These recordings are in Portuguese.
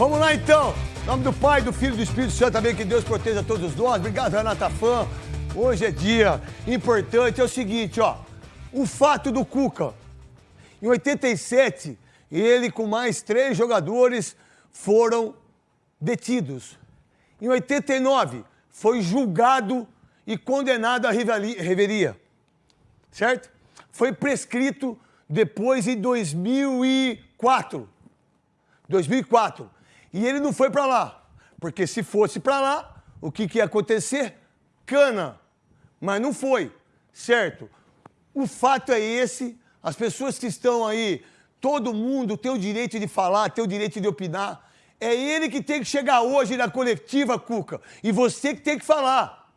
Vamos lá então. Em nome do Pai, do Filho e do Espírito Santo também, que Deus proteja todos nós. Obrigado, Renata Fã. Hoje é dia importante. É o seguinte, ó. O fato do Cuca. Em 87, ele com mais três jogadores foram detidos. Em 89, foi julgado e condenado à revelia. Certo? Foi prescrito depois em 2004. 2004. E ele não foi para lá. Porque se fosse para lá, o que, que ia acontecer? Cana. Mas não foi. Certo? O fato é esse. As pessoas que estão aí, todo mundo tem o direito de falar, tem o direito de opinar. É ele que tem que chegar hoje na coletiva, Cuca. E você que tem que falar.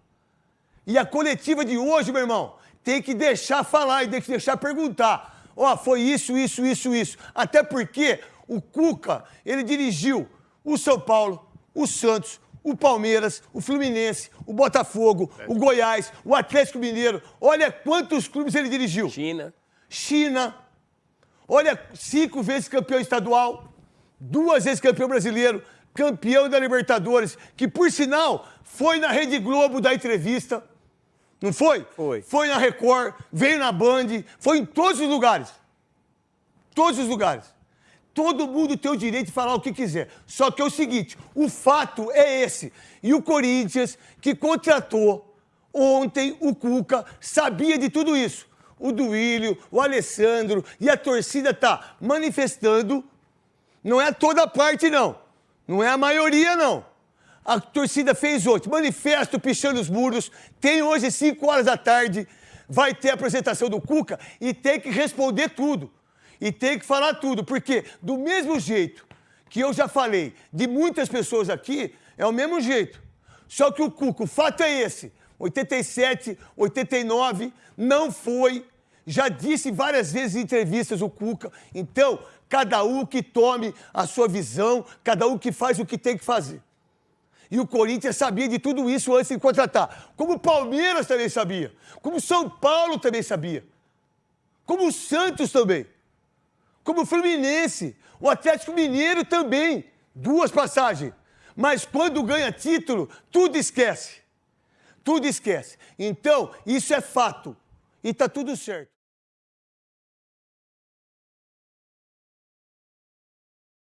E a coletiva de hoje, meu irmão, tem que deixar falar e tem que deixar perguntar. Ó, oh, foi isso, isso, isso, isso. Até porque o Cuca, ele dirigiu o São Paulo, o Santos, o Palmeiras, o Fluminense, o Botafogo, o Goiás, o Atlético Mineiro. Olha quantos clubes ele dirigiu. China. China. Olha, cinco vezes campeão estadual, duas vezes campeão brasileiro, campeão da Libertadores, que por sinal foi na Rede Globo da entrevista. Não foi? Foi. Foi na Record, veio na Band, foi em todos os lugares. Todos os lugares. Todo mundo tem o direito de falar o que quiser. Só que é o seguinte: o fato é esse. E o Corinthians, que contratou ontem o Cuca, sabia de tudo isso. O Duílio, o Alessandro e a torcida está manifestando. Não é toda parte, não. Não é a maioria, não. A torcida fez ontem manifesto pichando os muros. Tem hoje, 5 horas da tarde, vai ter a apresentação do Cuca e tem que responder tudo e tem que falar tudo, porque do mesmo jeito que eu já falei de muitas pessoas aqui, é o mesmo jeito. Só que o Cuco, o fato é esse: 87, 89, não foi. Já disse várias vezes em entrevistas o Cuca. Então, cada um que tome a sua visão, cada um que faz o que tem que fazer. E o Corinthians sabia de tudo isso antes de contratar. Como o Palmeiras também sabia. Como o São Paulo também sabia. Como o Santos também como o Fluminense, o Atlético Mineiro também, duas passagens. Mas quando ganha título, tudo esquece. Tudo esquece. Então, isso é fato. E está tudo certo.